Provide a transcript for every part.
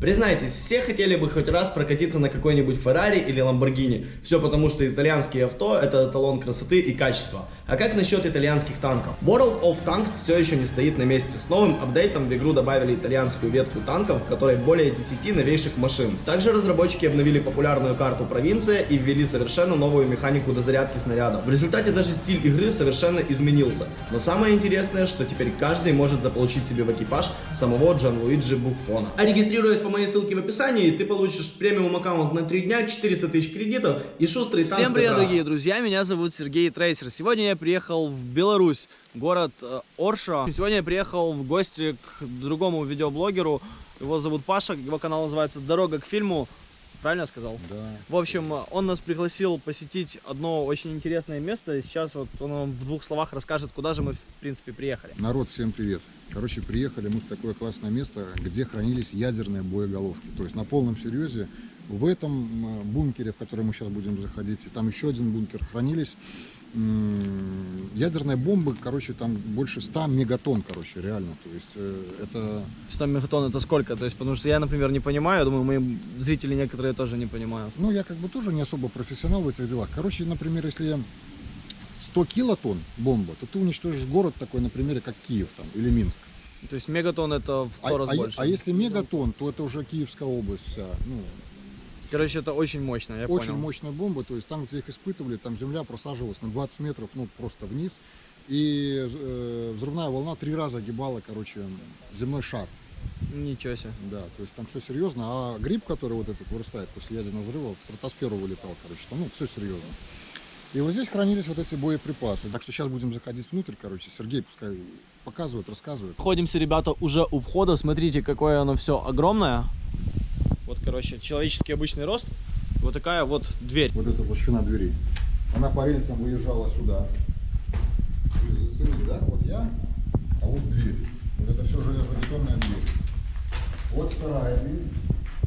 Признайтесь, все хотели бы хоть раз прокатиться на какой-нибудь Феррари или Ламборгини. Все потому, что итальянские авто это эталон красоты и качества. А как насчет итальянских танков? World of Tanks все еще не стоит на месте. С новым апдейтом в игру добавили итальянскую ветку танков, в которой более 10 новейших машин. Также разработчики обновили популярную карту провинция и ввели совершенно новую механику дозарядки снарядов. В результате даже стиль игры совершенно изменился. Но самое интересное, что теперь каждый может заполучить себе в экипаж самого Джанлуиджи Буффона. А регистрируясь по моей ссылке в описании, ты получишь премиум аккаунт на 3 дня, 400 тысяч кредитов и шустрый танк Всем привет, дорогие друзья, меня зовут Сергей Трейсер. Сегодня я приехал в Беларусь, город э, Орша. Сегодня я приехал в гости к другому видеоблогеру. Его зовут Паша, его канал называется «Дорога к фильму». Правильно я сказал? Да. В общем, он нас пригласил посетить одно очень интересное место. Сейчас вот он вам в двух словах расскажет, куда же мы, в принципе, приехали. Народ, всем привет. Короче, приехали мы в такое классное место, где хранились ядерные боеголовки. То есть на полном серьезе в этом м, бункере, в который мы сейчас будем заходить, и там еще один бункер, хранились ядерные бомбы, короче, там больше 100 мегатонн, короче, реально. То есть э, это 100 мегатонн это сколько? То есть, потому что я, например, не понимаю, я думаю, мои зрители некоторые тоже не понимают. Ну, я как бы тоже не особо профессионал в этих делах. Короче, например, если 100 килотонн бомба, то ты уничтожишь город такой, например, как Киев там, или Минск. То есть мегатонн это в 100 А, раз а- больше. а если мегатонн, то это уже Киевская область вся. Ну, Короче, это очень мощно, я очень понял. мощная бомба, то есть там, где их испытывали, там земля просаживалась на 20 метров, ну, просто вниз. И э, взрывная волна три раза огибала, короче, земной шар. Ничего себе. Да, то есть там все серьезно. А гриб, который вот этот вырастает после ядерного взрыва, в стратосферу вылетал, короче, там, ну, все серьезно. И вот здесь хранились вот эти боеприпасы. Так что сейчас будем заходить внутрь, короче. Сергей пускай показывает, рассказывает. Находимся, ребята, уже у входа. Смотрите, какое оно все огромное. Короче, человеческий обычный рост. Вот такая вот дверь. Вот эта толщина двери. Она по рельсам выезжала сюда. Зацени, да? Вот я, а вот дверь. Вот это все железобетонная дверь. Вот вторая дверь.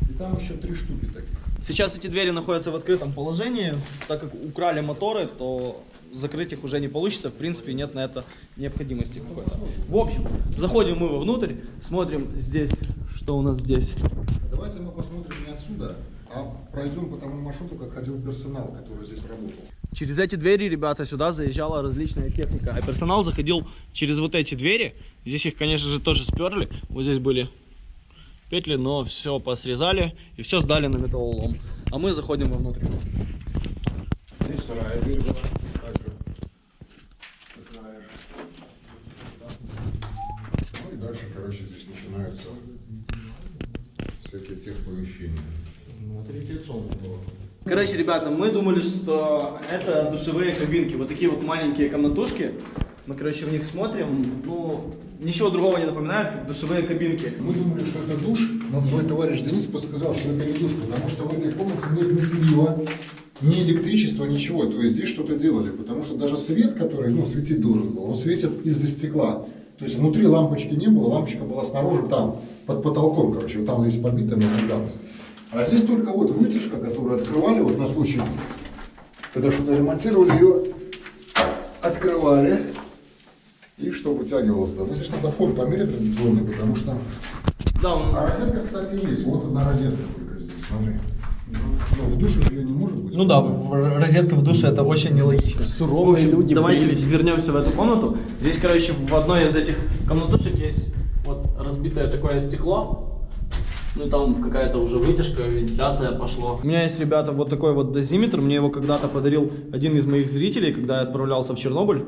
И там еще три штуки таких. Сейчас эти двери находятся в открытом положении. Так как украли моторы, то закрыть их уже не получится. В принципе, нет на это необходимости какой-то. В общем, заходим мы вовнутрь, смотрим здесь, что у нас здесь. Давайте мы посмотрим не отсюда, а пройдем по тому маршруту, как ходил персонал, который здесь работал. Через эти двери, ребята, сюда заезжала различная техника. А персонал заходил через вот эти двери. Здесь их, конечно же, тоже сперли. Вот здесь были петли, но все посрезали и все сдали на металлолом. А мы заходим вовнутрь. Здесь вторая дверь была. Ну и дальше, короче, здесь начинаются всякие техпомещения. Короче, ребята, мы думали, что это душевые кабинки. Вот такие вот маленькие комнатушки. Мы, короче, в них смотрим. Ну, ничего другого не напоминает, как душевые кабинки. Мы думали, что это душ, но твой товарищ Денис подсказал, что это не душ, потому что в этой комнате нет ни слива, ни электричества, ничего. То есть здесь что-то делали, потому что даже свет, который ну, светить должен был, он светит из-за стекла. То есть внутри лампочки не было, лампочка была снаружи там, под потолком, короче, вот там здесь побита недавно. А здесь только вот вытяжка, которую открывали вот на случай, когда что-то ремонтировали, ее открывали, и что вытягивало туда. Ну, здесь надо фон померить традиционный, потому что Да, он... а розетка, кстати, есть. Вот одна розетка только здесь, смотри. Но в душе ее не может быть. Ну да, розетка в душе это очень нелогично. Суровые В общем, люди Давайте брились. вернемся в эту комнату. Здесь, короче, в одной из этих комнатушек есть вот разбитое такое стекло. Ну и там какая-то уже вытяжка, вентиляция пошло. У меня есть, ребята, вот такой вот дозиметр. Мне его когда-то подарил один из моих зрителей, когда я отправлялся в Чернобыль.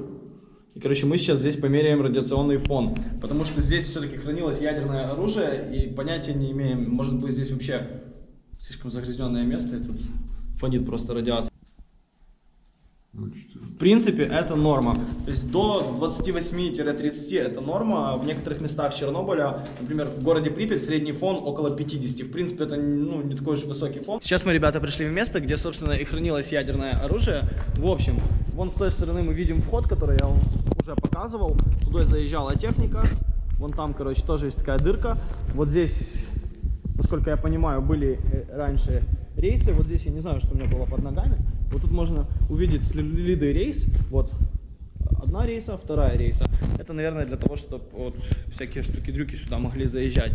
И, короче, мы сейчас здесь померяем радиационный фон. Потому что здесь все-таки хранилось ядерное оружие, и понятия не имеем, может быть, здесь вообще слишком загрязненное место, и тут фонит просто радиация. В принципе, это норма. То есть до 28-30 это норма. В некоторых местах Чернобыля, например, в городе Припять, средний фон около 50. В принципе, это ну, не такой уж высокий фон. Сейчас мы, ребята, пришли в место, где, собственно, и хранилось ядерное оружие. В общем, вон с той стороны мы видим вход, который я вам уже показывал. Туда заезжала техника. Вон там, короче, тоже есть такая дырка. Вот здесь, насколько я понимаю, были э, раньше рейсы. Вот здесь я не знаю, что у меня было под ногами. Вот тут можно увидеть следы рейс. Вот одна рейса, вторая рейса. Это, наверное, для того, чтобы вот всякие штуки-дрюки сюда могли заезжать.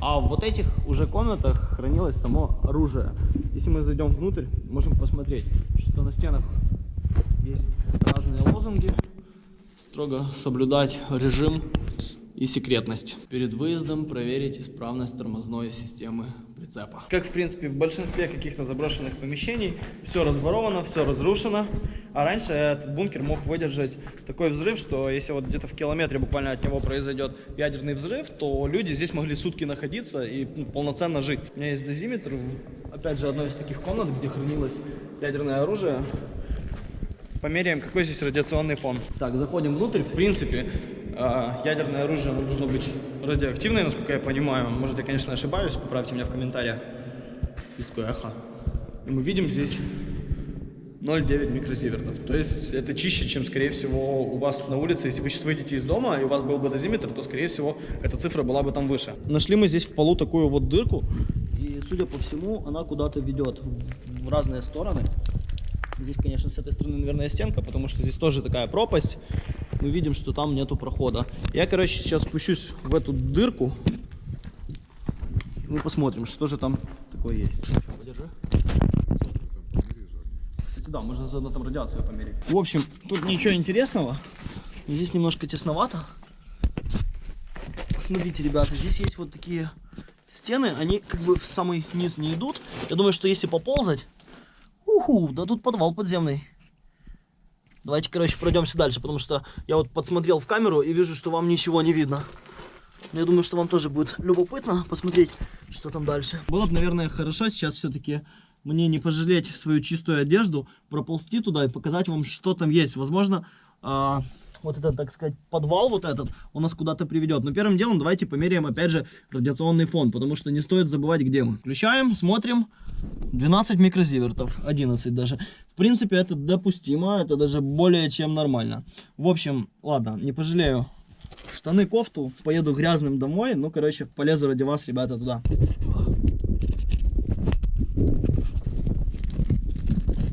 А в вот этих уже комнатах хранилось само оружие. Если мы зайдем внутрь, можем посмотреть, что на стенах есть разные лозунги. Строго соблюдать режим и секретность. Перед выездом проверить исправность тормозной системы прицепа. Как, в принципе, в большинстве каких-то заброшенных помещений, все разворовано, все разрушено. А раньше этот бункер мог выдержать такой взрыв, что если вот где-то в километре буквально от него произойдет ядерный взрыв, то люди здесь могли сутки находиться и ну, полноценно жить. У меня есть дозиметр, опять же, одной из таких комнат, где хранилось ядерное оружие. Померяем, какой здесь радиационный фон. Так, заходим внутрь. В принципе, ядерное оружие должно быть радиоактивное, насколько я понимаю. Может, я, конечно, ошибаюсь, поправьте меня в комментариях. Есть такое эхо. И мы видим здесь 0,9 микрозивертов. То есть это чище, чем, скорее всего, у вас на улице. Если вы сейчас выйдете из дома, и у вас был бы дозиметр, то, скорее всего, эта цифра была бы там выше. Нашли мы здесь в полу такую вот дырку. И, судя по всему, она куда-то ведет в разные стороны. Здесь, конечно, с этой стороны, наверное, стенка, потому что здесь тоже такая пропасть. Мы видим, что там нету прохода. Я, короче, сейчас спущусь в эту дырку. Мы посмотрим, что же там такое есть. Да, можно заодно там радиацию померить. В общем, тут ничего интересного. Здесь немножко тесновато. Смотрите, ребята, здесь есть вот такие стены. Они как бы в самый низ не идут. Я думаю, что если поползать, Уху, да тут подвал подземный. Давайте, короче, пройдемся дальше, потому что я вот подсмотрел в камеру и вижу, что вам ничего не видно. Но я думаю, что вам тоже будет любопытно посмотреть, что там дальше. Было бы, наверное, хорошо сейчас все-таки мне не пожалеть свою чистую одежду, проползти туда и показать вам, что там есть. Возможно, а, вот этот, так сказать, подвал вот этот, он нас куда-то приведет. Но первым делом давайте померяем, опять же, радиационный фон, потому что не стоит забывать, где мы. Включаем, смотрим. 12 микрозивертов, 11 даже. В принципе, это допустимо, это даже более чем нормально. В общем, ладно, не пожалею. Штаны, кофту, поеду грязным домой. Ну, короче, полезу ради вас, ребята, туда.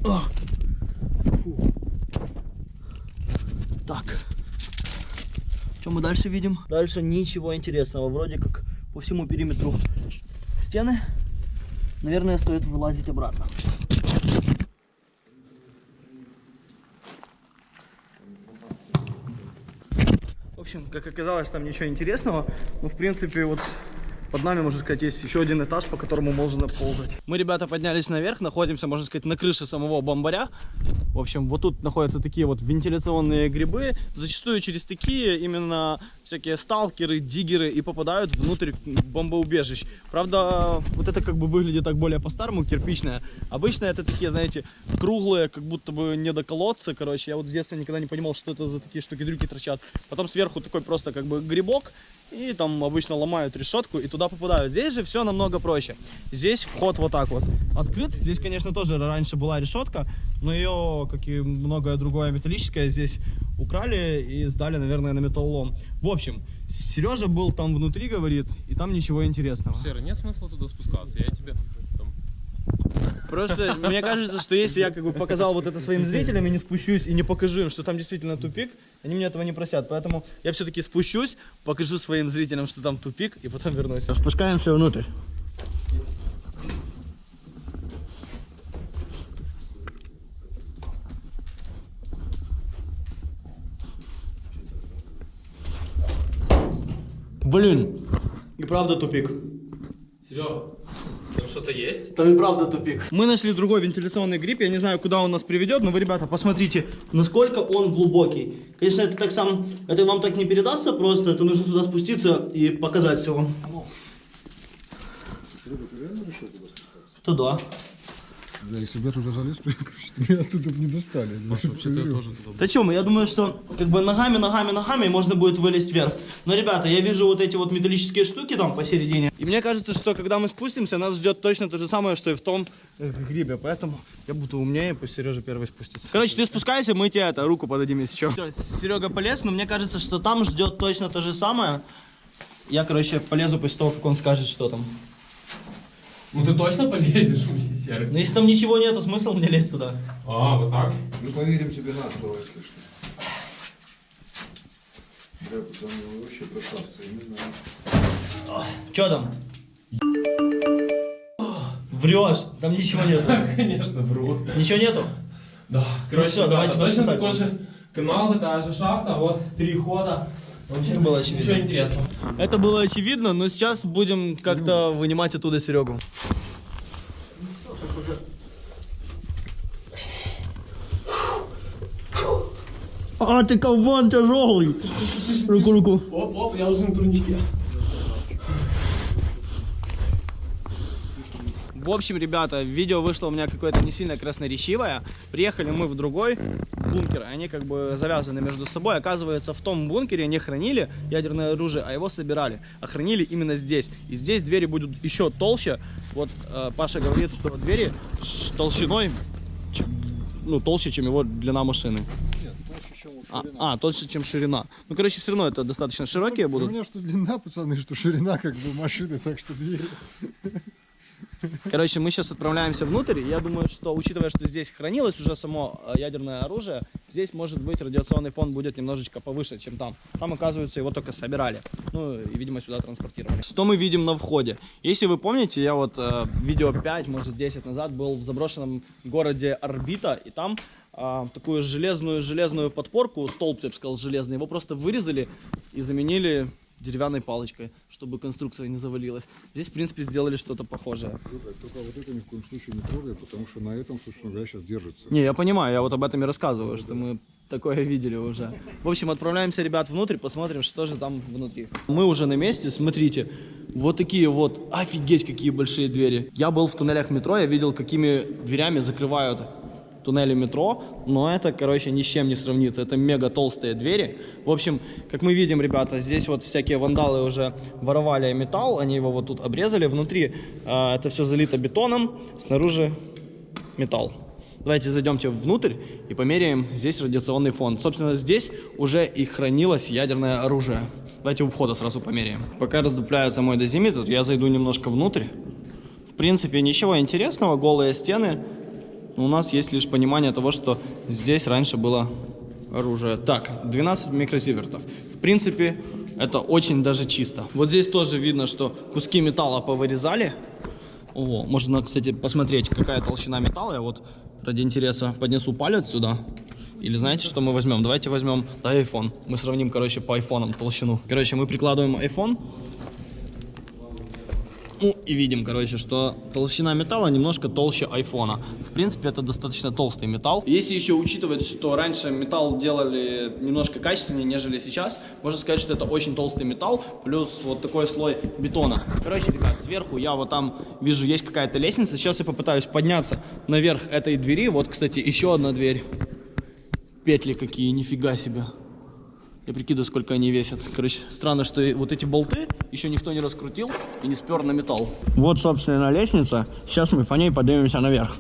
О! Фу. Так. Что мы дальше видим? Дальше ничего интересного. Вроде как по всему периметру стены. Наверное, стоит вылазить обратно. В общем, как оказалось, там ничего интересного. Ну, в принципе, вот под нами, можно сказать, есть еще один этаж, по которому можно ползать. Мы, ребята, поднялись наверх, находимся, можно сказать, на крыше самого бомбаря. В общем, вот тут находятся такие вот вентиляционные грибы. Зачастую через такие именно всякие сталкеры, диггеры и попадают внутрь бомбоубежищ. Правда, вот это как бы выглядит так более по-старому, кирпичное. Обычно это такие, знаете, круглые, как будто бы не до колодца. Короче, я вот в детстве никогда не понимал, что это за такие штуки-дрюки торчат. Потом сверху такой просто как бы грибок. И там обычно ломают решетку и туда попадают. Здесь же все намного проще. Здесь вход вот так вот открыт. Здесь, конечно, тоже раньше была решетка, но ее, как и многое другое металлическое, здесь украли и сдали, наверное, на металлолом. В общем, Сережа был там внутри, говорит, и там ничего интересного. Серый, нет смысла туда спускаться. Я тебе там... Просто мне кажется, что если я как бы показал вот это своим зрителям и не спущусь и не покажу им, что там действительно тупик, они мне этого не просят. Поэтому я все-таки спущусь, покажу своим зрителям, что там тупик, и потом вернусь. Спускаемся внутрь. Блин, и правда тупик. Серега, там что-то есть? Там и правда тупик. Мы нашли другой вентиляционный гриб. Я не знаю, куда он нас приведет, но вы, ребята, посмотрите, насколько он глубокий. Конечно, это так сам, это вам так не передастся просто. Это нужно туда спуститься и показать все вам. Туда. Да, если бы я туда залез, то меня оттуда бы не достали. Да чем, я думаю, что как бы ногами, ногами, ногами можно будет вылезть вверх. Но, ребята, я вижу вот эти вот металлические штуки там посередине. И мне кажется, что когда мы спустимся, нас ждет точно то же самое, что и в том э, грибе. Поэтому я буду умнее, пусть Сережа первый спустится. Короче, ты спускайся, мы тебе это, руку подадим, если что. Серега полез, но мне кажется, что там ждет точно то же самое. Я, короче, полезу после того, как он скажет, что там. Ну ты точно полезешь Серый? Но если там ничего нету, смысл мне лезть туда? А, вот так? Мы поверим тебе на слово, если что. Бля, пацаны, вы вообще красавцы, я не знаю. Че там? Врешь, там ничего нету. Конечно, вру. Ничего нету? Да, короче, всё, ребята, давайте точно подписать такой же канал, такая же шахта, вот три хода. Вообще Это было очевидно. Ничего интересного. Это было очевидно, но сейчас будем как-то вынимать оттуда Серегу. А, ты каван тяжелый. Руку, руку. Оп, оп, я уже на турничке. В общем, ребята, видео вышло у меня какое-то не сильно красноречивое. Приехали мы в другой бункер, они как бы завязаны между собой. Оказывается, в том бункере не хранили ядерное оружие, а его собирали. А хранили именно здесь. И здесь двери будут еще толще. Вот э, Паша говорит, что двери ш- толщиной ну, толще, чем его длина машины. Нет, толще, чем у А, а, толще, чем ширина. Ну, короче, все равно это достаточно широкие У будут. меня что длина, пацаны, что ширина как бы машины, так что двери. Короче, мы сейчас отправляемся внутрь. Я думаю, что, учитывая, что здесь хранилось уже само э, ядерное оружие, здесь, может быть, радиационный фон будет немножечко повыше, чем там. Там, оказывается, его только собирали. Ну, и, видимо, сюда транспортировали. Что мы видим на входе? Если вы помните, я вот э, видео 5, может, 10 назад был в заброшенном городе Орбита, и там а, такую железную железную подпорку, столб, я бы сказал, железный, его просто вырезали и заменили деревянной палочкой, чтобы конструкция не завалилась. Здесь, в принципе, сделали что-то похожее. Только вот это ни в коем случае не трогай, потому что на этом, собственно говоря, сейчас держится. Не, я понимаю, я вот об этом и рассказываю, что мы такое видели уже. В общем, отправляемся, ребят, внутрь, посмотрим, что же там внутри. Мы уже на месте, смотрите, вот такие вот, офигеть, какие большие двери. Я был в туннелях метро, я видел, какими дверями закрывают туннели метро, но это, короче, ни с чем не сравнится. Это мега толстые двери. В общем, как мы видим, ребята, здесь вот всякие вандалы уже воровали металл, они его вот тут обрезали. Внутри а, это все залито бетоном, снаружи металл. Давайте зайдемте внутрь и померяем здесь радиационный фон. Собственно, здесь уже и хранилось ядерное оружие. Давайте у входа сразу померяем. Пока раздупляется мой дозиметр, я зайду немножко внутрь. В принципе, ничего интересного, голые стены. Но у нас есть лишь понимание того, что здесь раньше было оружие. Так, 12 микрозивертов. В принципе, это очень даже чисто. Вот здесь тоже видно, что куски металла повырезали. Ого, можно, кстати, посмотреть, какая толщина металла. Я вот ради интереса поднесу палец сюда. Или знаете, что мы возьмем? Давайте возьмем iPhone. Мы сравним, короче, по айфонам толщину. Короче, мы прикладываем iPhone. И видим, короче, что толщина металла немножко толще айфона. В принципе, это достаточно толстый металл. Если еще учитывать, что раньше металл делали немножко качественнее, нежели сейчас, можно сказать, что это очень толстый металл, плюс вот такой слой бетона. Короче, ребят, сверху я вот там вижу, есть какая-то лестница. Сейчас я попытаюсь подняться наверх этой двери. Вот, кстати, еще одна дверь. Петли какие, нифига себе. Я прикидываю, сколько они весят. Короче, странно, что вот эти болты еще никто не раскрутил и не спер на металл. Вот, собственно, лестница. Сейчас мы по ней поднимемся наверх.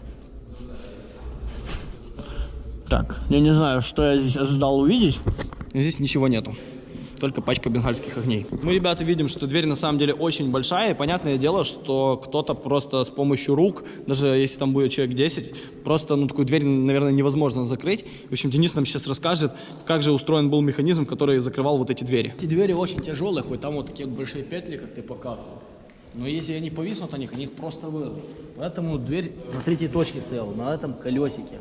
Так, я не знаю, что я здесь ожидал увидеть. Здесь ничего нету. Только пачка бенгальских огней. Мы, ребята, видим, что дверь на самом деле очень большая. И понятное дело, что кто-то просто с помощью рук, даже если там будет человек 10, просто ну, такую дверь, наверное, невозможно закрыть. В общем, Денис нам сейчас расскажет, как же устроен был механизм, который закрывал вот эти двери. Эти двери очень тяжелые, хоть там вот такие большие петли, как ты показывал. Но если они повиснут на них, они их просто вырвут. Поэтому дверь на третьей точке стояла, на этом колесике,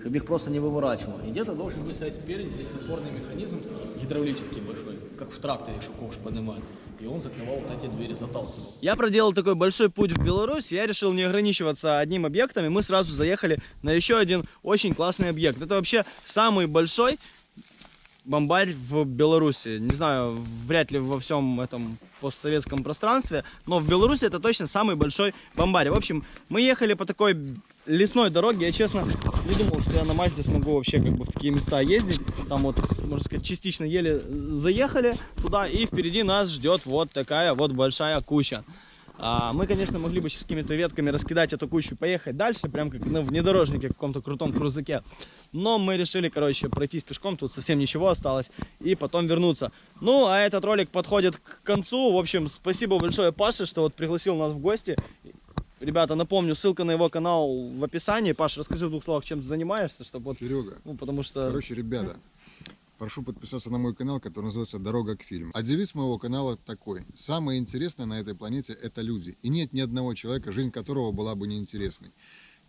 чтобы их просто не выворачивало. И где-то должен быть стоять спереди, здесь опорный механизм гидравлический большой, как в тракторе, что ковш поднимает. И он закрывал вот эти двери, заталкивал. Я проделал такой большой путь в Беларусь, я решил не ограничиваться одним объектом, и мы сразу заехали на еще один очень классный объект. Это вообще самый большой бомбарь в Беларуси. Не знаю, вряд ли во всем этом постсоветском пространстве, но в Беларуси это точно самый большой бомбарь. В общем, мы ехали по такой лесной дороге. Я, честно, не думал, что я на Мазде смогу вообще как бы в такие места ездить. Там вот, можно сказать, частично еле заехали туда, и впереди нас ждет вот такая вот большая куча. А, мы, конечно, могли бы сейчас какими-то ветками раскидать эту кучу и поехать дальше, прям как на внедорожнике, каком-то крутом крузаке. Но мы решили, короче, пройтись пешком, тут совсем ничего осталось, и потом вернуться. Ну, а этот ролик подходит к концу. В общем, спасибо большое Паше, что вот пригласил нас в гости. Ребята, напомню, ссылка на его канал в описании. Паша, расскажи в двух словах, чем ты занимаешься, чтобы вот, Серега, ну, потому что... короче, ребята, прошу подписаться на мой канал, который называется «Дорога к фильму». А девиз моего канала такой. Самое интересное на этой планете – это люди. И нет ни одного человека, жизнь которого была бы неинтересной.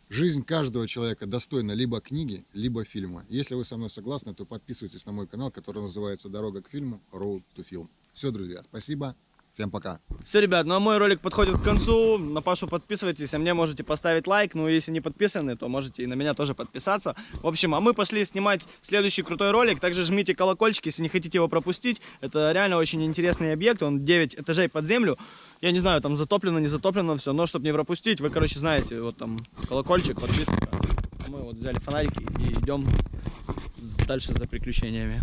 Жизнь каждого человека достойна либо книги, либо фильма. Если вы со мной согласны, то подписывайтесь на мой канал, который называется «Дорога к фильму. Road to Film». Все, друзья, спасибо. Всем пока. Все, ребят, ну а мой ролик подходит к концу. На Пашу подписывайтесь, а мне можете поставить лайк. Ну, если не подписаны, то можете и на меня тоже подписаться. В общем, а мы пошли снимать следующий крутой ролик. Также жмите колокольчик, если не хотите его пропустить. Это реально очень интересный объект. Он 9 этажей под землю. Я не знаю, там затоплено, не затоплено все. Но, чтобы не пропустить, вы, короче, знаете, вот там колокольчик, подписка. Мы вот взяли фонарики и идем дальше за приключениями.